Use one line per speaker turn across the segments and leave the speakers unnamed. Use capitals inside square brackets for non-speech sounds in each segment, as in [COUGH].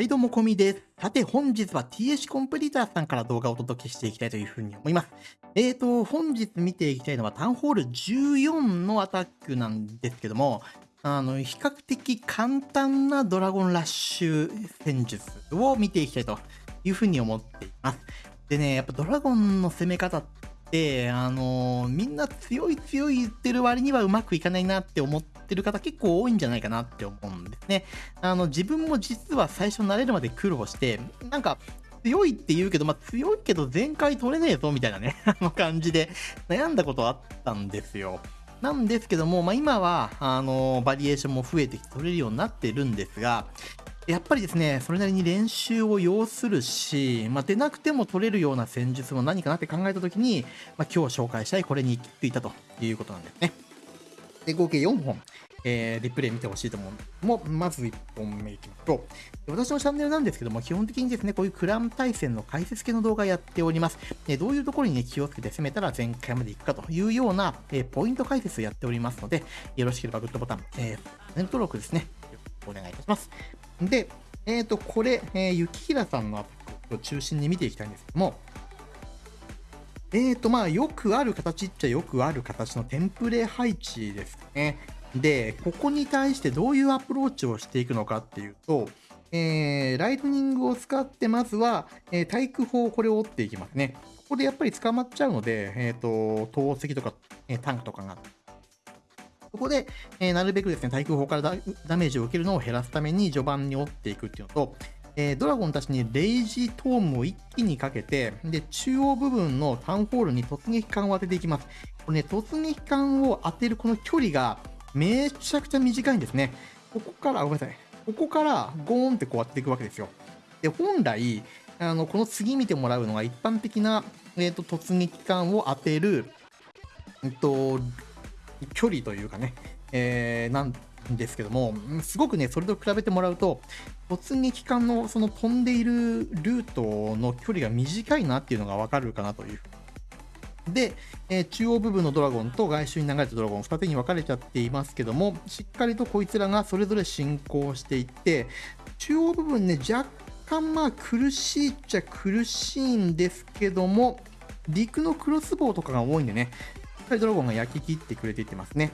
はいどうもこみです。さて本日は TH コンプリーターさんから動画をお届けしていきたいというふうに思います。えーと、本日見ていきたいのはタウンホール14のアタックなんですけども、あの、比較的簡単なドラゴンラッシュ戦術を見ていきたいというふうに思っています。でね、やっぱドラゴンの攻め方って、あのみんな強い強い言ってる割にはうまくいかないなって思ってる方結構多いんじゃないかなって思うんですね。あの、自分も実は最初慣れるまで苦労して、なんか、強いって言うけど、まあ、強いけど全開取れねえぞみたいなね、[LAUGHS] あの感じで悩んだことあったんですよ。なんですけども、まあ、今は、あの、バリエーションも増えてきて取れるようになってるんですが、やっぱりですね、それなりに練習を要するし、まあ、出なくても取れるような戦術も何かなって考えたときに、まあ、今日紹介したいこれに行き着いたということなんですね。で、合計4本、えー、リプレイ見てほしいと思うもまず1本目いきましょう。私のチャンネルなんですけども、基本的にですね、こういうクラン対戦の解説系の動画やっております。えどういうところにね、気をつけて攻めたら全開までいくかというような、えポイント解説をやっておりますので、よろしければグッドボタン、えー、チャンネル登録ですね、お願いいたします。で、えっ、ー、と、これ、えー、雪平さんのアックを中心に見ていきたいんですけども、えーと、まあ、よくある形っちゃよくある形のテンプレ配置ですね。で、ここに対してどういうアプローチをしていくのかっていうと、えー、ライトニングを使って、まずは、えー、対空砲、これを折っていきますね。ここでやっぱり捕まっちゃうので、えっ、ー、と、投石とか、えタンクとかが。そこで、えなるべくですね、対空砲からダメージを受けるのを減らすために序盤に折っていくっていうのと、えー、ドラゴンたちにレイジートームを一気にかけて、で、中央部分のタウンホールに突撃艦を当てていきます。これね、突撃艦を当てるこの距離がめちゃくちゃ短いんですね。ここから、ごめんなさい。ここからゴーンってこう当てていくわけですよ。で、本来、あの、この次見てもらうのが一般的な、えっ、ー、と、突撃艦を当てる、えっと、距離というかね、えー、なんですけども、すごくね、それと比べてもらうと、突撃艦のその飛んでいるルートの距離が短いなっていうのがわかるかなという。で、えー、中央部分のドラゴンと外周に流れたドラゴン、二手に分かれちゃっていますけども、しっかりとこいつらがそれぞれ進行していって、中央部分ね、若干まあ苦しいっちゃ苦しいんですけども、陸のクロスボウとかが多いんでね、しっかりドラゴンが焼き切ってくれていってますね。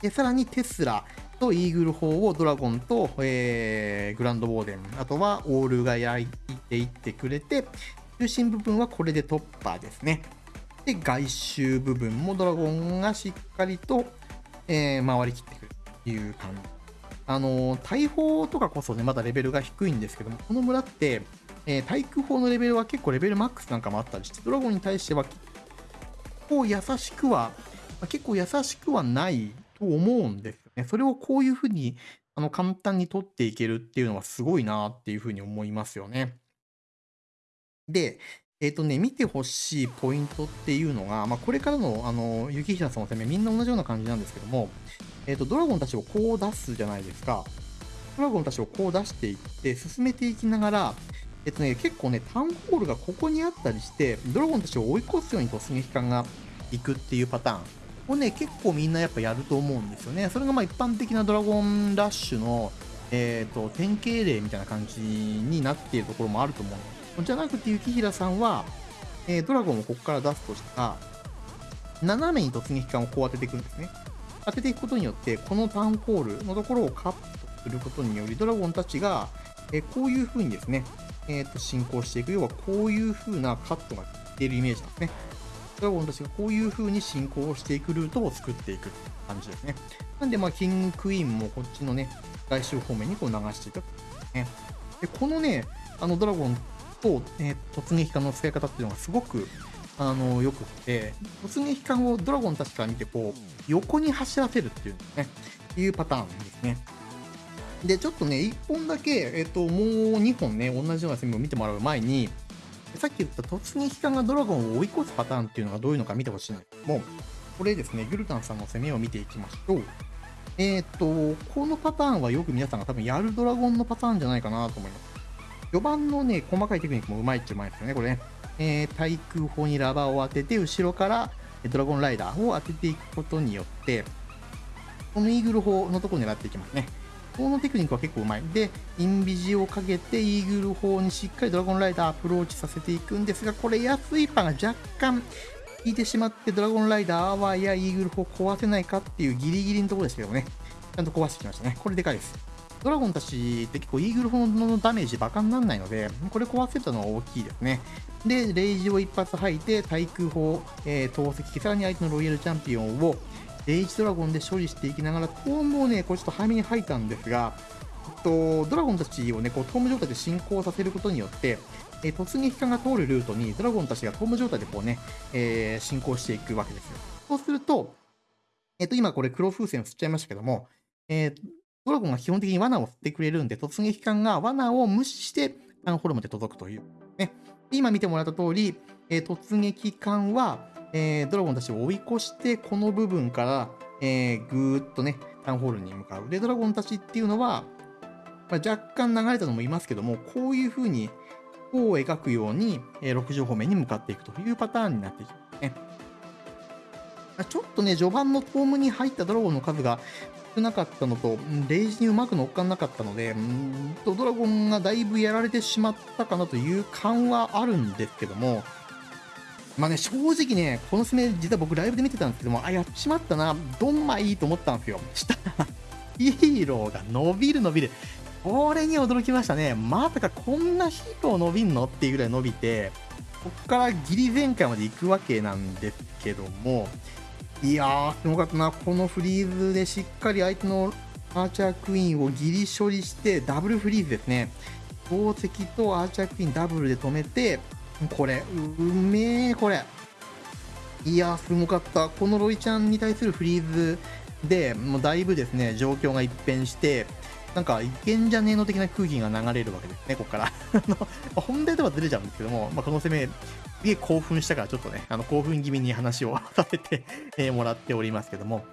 で、さらにテスラとイーグル砲をドラゴンと、えー、グランドウォーデン、あとはオールが焼いていってくれて、中心部分はこれで突破ですね。で、外周部分もドラゴンがしっかりと、えー、回りきってくるという感じ。あのー、大砲とかこそね、まだレベルが低いんですけども、この村って、えー、対空砲のレベルは結構レベルマックスなんかもあったりして、ドラゴンに対しては、結構優しくは、結構優しくはないと思うんですよね。それをこういうふうに、あの、簡単に取っていけるっていうのはすごいなっていうふうに思いますよね。で、えっ、ー、とね、見てほしいポイントっていうのが、まあ、これからの、あの、雪平さんの攻め、みんな同じような感じなんですけども、えっ、ー、と、ドラゴンたちをこう出すじゃないですか。ドラゴンたちをこう出していって、進めていきながら、えっとね、結構ね、タウンホールがここにあったりして、ドラゴンたちを追い越すように突撃艦が行くっていうパターン。これね、結構みんなやっぱやると思うんですよね。それがまあ一般的なドラゴンラッシュの、えっ、ー、と、典型例みたいな感じになっているところもあると思う。じゃなくて、雪平さんは、えー、ドラゴンをここから出すとしたら、斜めに突撃艦をこう当てていくんですね。当てていくことによって、このタウンホールのところをカットすることにより、ドラゴンたちが、えー、こういう風にですね、えっ、ー、と、進行していく。要は、こういう風なカットが出るイメージなんですね。ドラゴンたちがこういう風に進行をしていくルートを作っていく感じですね。なんで、まあ、キングクイーンもこっちのね、外周方面にこう流していく。ね、でこのね、あのドラゴンと、えー、突撃艦の使い方っていうのがすごくあのよくって、突撃艦をドラゴンたちから見て、こう、横に走らせるっていうね、いうパターンですね。で、ちょっとね、1本だけ、えっ、と、もう2本ね、同じような攻めを見てもらう前に、さっき言った突撃艦がドラゴンを追い越すパターンっていうのがどういうのか見てほしいんですけども、これですね、グルタンさんの攻めを見ていきましょう。えっ、と、このパターンはよく皆さんが多分やるドラゴンのパターンじゃないかなと思います。序盤のね、細かいテクニックもうまいっちゃうまいですよね、これね。えー、対空砲にラバーを当てて、後ろからドラゴンライダーを当てていくことによって、このイーグル砲のところを狙っていきますね。このテクニックは結構うまい。で、インビジをかけて、イーグル砲にしっかりドラゴンライダーアプローチさせていくんですが、これ、エアスイーパーが若干効いてしまって、ドラゴンライダーアワーやイーグル砲壊せないかっていうギリギリのところですけどね。ちゃんと壊してきましたね。これでかいです。ドラゴンたちって結構イーグル砲のダメージバカにならないので、これ壊せたのは大きいですね。で、レイジを一発吐いて、対空砲、えー、投石、さらに相手のロイヤルチャンピオンをレイジドラゴンで処理していきながら、トームをね、これちょっと早めに吐いたんですが、えっと、ドラゴンたちをね、こうトーム状態で進行させることによって、えー、突撃艦が通るルートにドラゴンたちがトーム状態でこうね、えー、進行していくわけですよ。そうすると、えっと、今これ黒風船を吸っちゃいましたけども、えー、ドラゴンが基本的に罠を吸ってくれるんで、突撃艦が罠を無視して、タンホルムで届くという。ね。今見てもらった通り、えー、突撃艦は、えー、ドラゴンたちを追い越して、この部分から、えー、ぐーっとね、タウンホールに向かう。で、ドラゴンたちっていうのは、まあ、若干流れたのもいますけども、こういう風に、弧を描くように、えー、6条方面に向かっていくというパターンになっていきますね。まちょっとね、序盤のフォームに入ったドラゴンの数が少なかったのと、レイジにうまく乗っかんなかったので、んとドラゴンがだいぶやられてしまったかなという感はあるんですけども、まあね、正直ね、この爪、実は僕ライブで見てたんですけども、あ、やっちまったな、どんまいいと思ったんですよ。したら、[LAUGHS] ヒーローが伸びる伸びる。これに驚きましたね。まさかこんなヒーロー伸びんのっていうぐらい伸びて、こっからギリ前回まで行くわけなんですけども、いやー、すごかったな。このフリーズでしっかり相手のアーチャークイーンをギリ処理して、ダブルフリーズですね。宝石とアーチャークイーンダブルで止めて、これ、うめえ、これ。いや、すごかった。このロイちゃんに対するフリーズで、もうだいぶですね、状況が一変して、なんか、いけんじゃねえの的な空気が流れるわけですね、ここから。[LAUGHS] 本題とはずれちゃうんですけども、まあ、この攻め、すげえ興奮したから、ちょっとね、あの興奮気味に話をさせて [LAUGHS] えもらっておりますけども、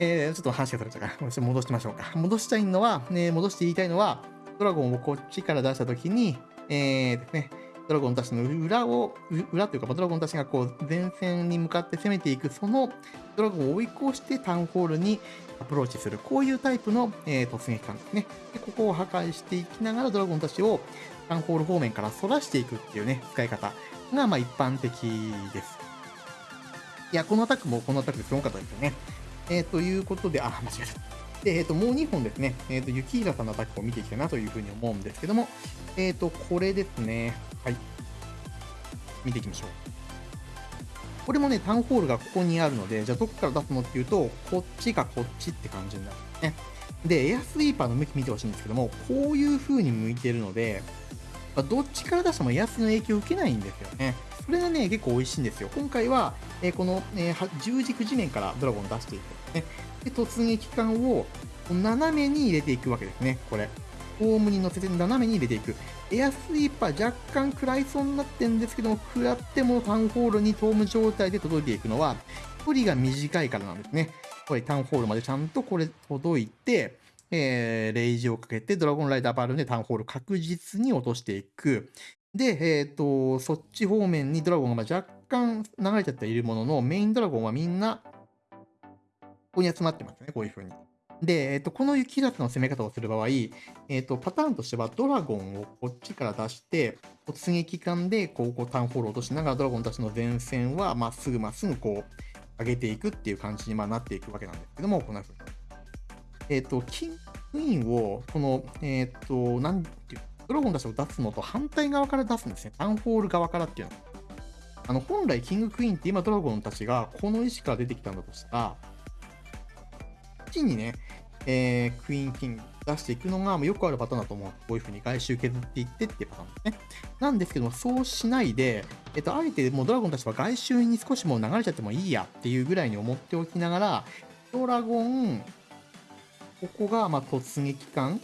えー、ちょっと話がそれちゃうから、戻しましょうか。戻したいのは、ね、戻して言いたいのは、ドラゴンをこっちから出したときに、えーですね、ドラゴンたちの裏を、裏というか、ドラゴンたちがこう前線に向かって攻めていく、そのドラゴンを追い越してタウンホールにアプローチする、こういうタイプの、えー、突撃艦ですねで。ここを破壊していきながらドラゴンたちをタウンホール方面から反らしていくっていうね、使い方がまあ一般的です。いや、このアタックもこのアタックですごかったですよね。えー、ということで、あ、間違えた。で、えっ、ー、と、もう2本ですね、えっ、ー、と、雪平さんのアタックを見ていきたいなというふうに思うんですけども、えっ、ー、と、これですね。はい。見ていきましょう。これもね、タウンホールがここにあるので、じゃあどこから出すのっていうと、こっちかこっちって感じになるんですね。で、エアスイーパーの向き見てほしいんですけども、こういう風に向いてるので、まあ、どっちから出してもエアスの影響を受けないんですよね。それがね、結構美味しいんですよ。今回は、えー、この、えー、十軸地面からドラゴン出していくんですね。で、突撃艦を斜めに入れていくわけですね、これ。ホームに乗せて斜めに入れていく。エアスイーパー若干食らいそうになってんですけども、食らってもタウンホールにトーム状態で届いていくのは、距離が短いからなんですね。これタウンホールまでちゃんとこれ届いて、えー、レイジをかけてドラゴンライダーバルーンでタウンホール確実に落としていく。で、えっ、ー、と、そっち方面にドラゴンが若干流れちゃっているものの、メインドラゴンはみんなここに集まってますね、こういう風に。で、えっと、この雪立の攻め方をする場合、えっと、パターンとしては、ドラゴンをこっちから出して、突撃艦で、こう、こうタウンホールを落としながら、ドラゴンたちの前線は、まっすぐまっすぐ、こう、上げていくっていう感じに、まあ、なっていくわけなんですけども、こんな風に。えっと、キングインを、この、えっと、なんていう、ドラゴンたちを出すのと反対側から出すんですね。タウンホール側からっていうの。あの、本来、キングクイーンって今、ドラゴンたちがこの石から出てきたんだとしたら、ちにね、えー、クイーンキング出していくのがよくあるパターンだと思う。こういう風に外周削っていってっていうパターンですね。なんですけども、そうしないで、えっと、あえてもうドラゴンたちは外周に少しもう流れちゃってもいいやっていうぐらいに思っておきながら、ドラゴン、ここが、ま突撃艦、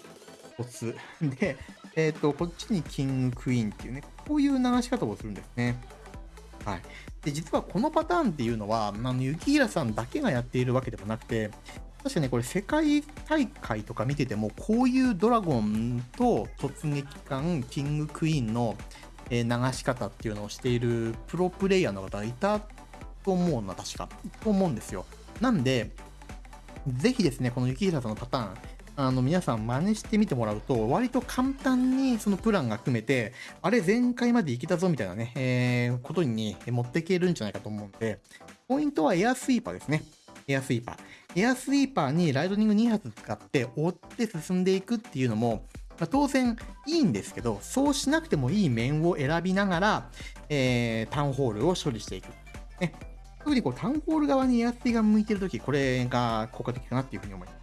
突。で、えっ、と、こっちにキングクイーンっていうね、こういう流し方をするんですね。はい。で、実はこのパターンっていうのは、あの、雪平さんだけがやっているわけでもなくて、確かね、これ世界大会とか見てても、こういうドラゴンと突撃艦、キングクイーンの流し方っていうのをしているプロプレイヤーの方がいたと思うな、確か。と思うんですよ。なんで、ぜひですね、この雪平さんのパターン、あの、皆さん真似してみてもらうと、割と簡単にそのプランが組めて、あれ前回まで行けたぞみたいなね、えー、ことに持っていけるんじゃないかと思うんで、ポイントはエアスイーパーですね。エアスイーパー。エアスイーパーにライトニング2発使って追って進んでいくっていうのも、まあ、当然いいんですけど、そうしなくてもいい面を選びながら、えー、タウンホールを処理していく。ね、特にこうタウンホール側にエアスイが向いてるとき、これが効果的かなっていうふうに思います。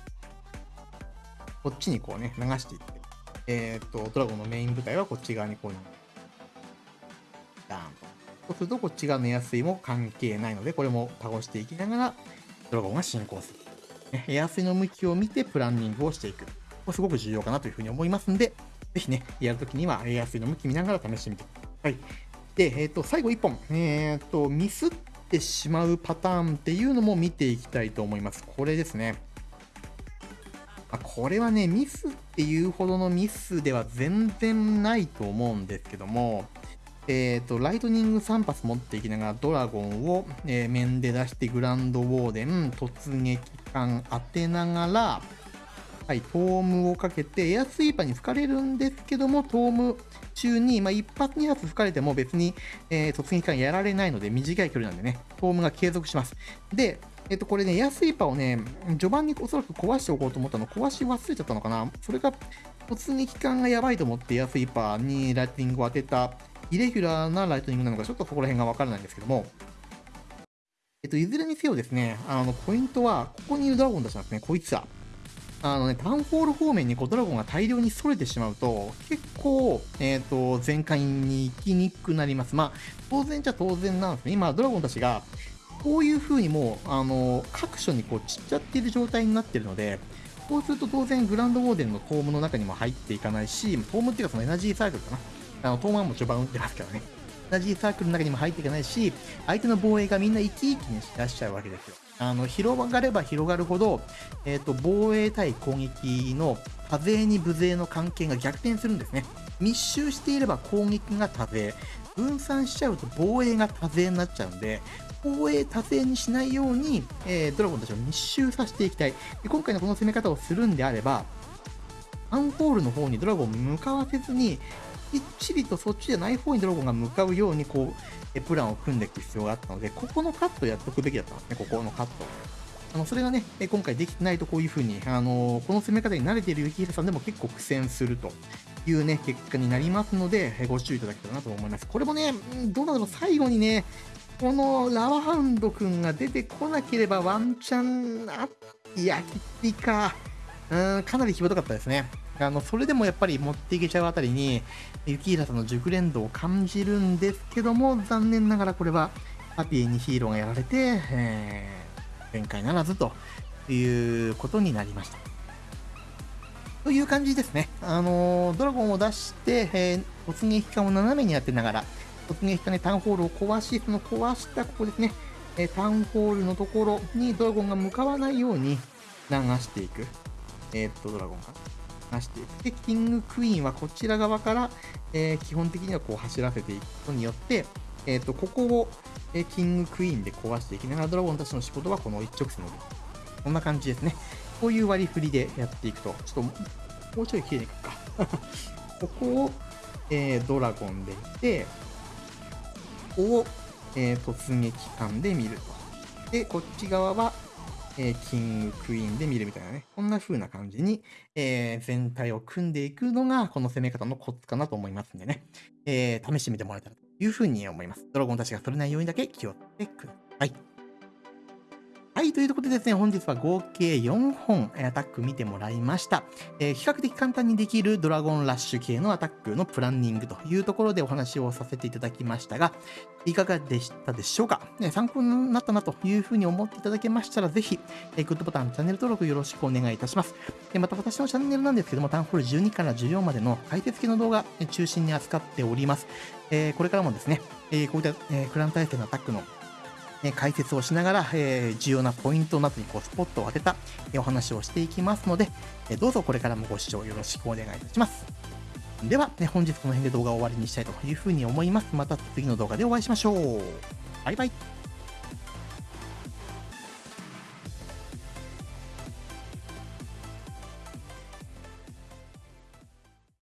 こっちにこうね、流していって、えっ、と、ドラゴンのメイン部隊はこっち側にこう、ダーンと。そうすると、こっち側のエアスイも関係ないので、これも倒していきながら、ドラゴンが進行する。ね、エアスイの向きを見てプランニングをしていく。これすごく重要かなというふうに思いますんで、ぜひね、やるときにはエアスイの向き見ながら試してみてください。で、えっ、ー、と、最後1本。えっ、ー、と、ミスってしまうパターンっていうのも見ていきたいと思います。これですね。まあ、これはね、ミスっていうほどのミスでは全然ないと思うんですけども、えっ、ー、と、ライトニング3発持っていきながらドラゴンを、えー、面で出してグランドウォーデン、突撃艦当てながら、はい、トームをかけて、エアスイーパーに吹かれるんですけども、トーム中に、まあ、1発2発吹かれても別に、えー、突撃艦やられないので、短い距離なんでね、トームが継続します。で、えっと、これね、エアスイーパーをね、序盤におそらく壊しておこうと思ったの、壊し忘れちゃったのかなそれが、突撃艦がやばいと思ってエアスイーパーにライトニングを当てた、イレギュラーなライトニングなのか、ちょっとそこら辺がわからないんですけども、えっと、いずれにせよですね、あの、ポイントは、ここにいるドラゴンたちなんですね、こいつは。あのね、タウンホール方面にこうドラゴンが大量に逸れてしまうと、結構、えっ、ー、と、全開に行きにくくなります。まあ、当然じゃ当然なんですね。今、ドラゴンたちが、こういう風にもう、あの、各所にこう散っちゃっている状態になってるので、こうすると当然グランドウォーデンのトームの中にも入っていかないし、トームっていうかそのエナジーサークルかな。あの、トームはも序盤打ってますからね。エナジーサークルの中にも入っていかないし、相手の防衛がみんな生き生きにし出しちゃうわけですよ。あの広がれば広がるほど、えーと、防衛対攻撃の多勢に無勢の関係が逆転するんですね。密集していれば攻撃が多勢、分散しちゃうと防衛が多勢になっちゃうんで、防衛多勢にしないように、えー、ドラゴンたちを密集させていきたいで。今回のこの攻め方をするんであれば、アンホールの方にドラゴンを向かわせずに、きっちりとそっちじゃない方にドラゴンが向かうように、こう、プランを組んでいく必要があったので、ここのカットやっとくべきだったんですね、ここのカット。あのそれがね、今回できてないとこういう風に、あのこの攻め方に慣れている雪平さんでも結構苦戦するというね、結果になりますので、ご注意いただけたらなと思います。これもね、どうなんだろう、最後にね、このラワハウンドくんが出てこなければワンチャン、あ、いや、きついか。うん、かなり際どかったですね。あの、それでもやっぱり持っていけちゃうあたりに、雪平さんの熟練度を感じるんですけども、残念ながらこれは、ハピーにヒーローがやられて、えー、展開ならずということになりました。という感じですね。あの、ドラゴンを出して、えー、突撃艦を斜めにやってながら、突撃艦でタウンホールを壊し、その壊したここですね、え、タウンホールのところにドラゴンが向かわないように流していく。えー、っと、ドラゴンが。なしていく。で、キングクイーンはこちら側から、えー、基本的にはこう走らせていくことによって、えっ、ー、と、ここを、えー、キングクイーンで壊していきながら、ドラゴンたちの仕事はこの一直線のこんな感じですね。こういう割り振りでやっていくと、ちょっと、もうちょい綺麗にいくか。[LAUGHS] ここを、えー、ドラゴンでいて、ここを、えー、突撃艦で見ると。で、こっち側は、えー、キング、クイーンで見るみたいなね、こんな風な感じに、えー、全体を組んでいくのが、この攻め方のコツかなと思いますんでね、えー、試してみてもらえたらという風に思います。ドラゴンたちがそれないようにだけ気をつけてください。はい、ということでですね、本日は合計4本アタック見てもらいました。えー、比較的簡単にできるドラゴンラッシュ系のアタックのプランニングというところでお話をさせていただきましたが、いかがでしたでしょうか、ね、参考になったなというふうに思っていただけましたら、ぜひ、えー、グッドボタン、チャンネル登録よろしくお願いいたします。でまた私のチャンネルなんですけども、タウンホール12から14までの解説系の動画中心に扱っております。えー、これからもですね、えこういった、えクラン対戦のアタックのね、解説をしながら、え、重要なポイントなどにこうスポットを当てた、え、お話をしていきますので、え、どうぞこれからもご視聴よろしくお願いいたします。では、ね、本日この辺で動画を終わりにしたいというふうに思います。また次の動画でお会いしましょう。バイバイ。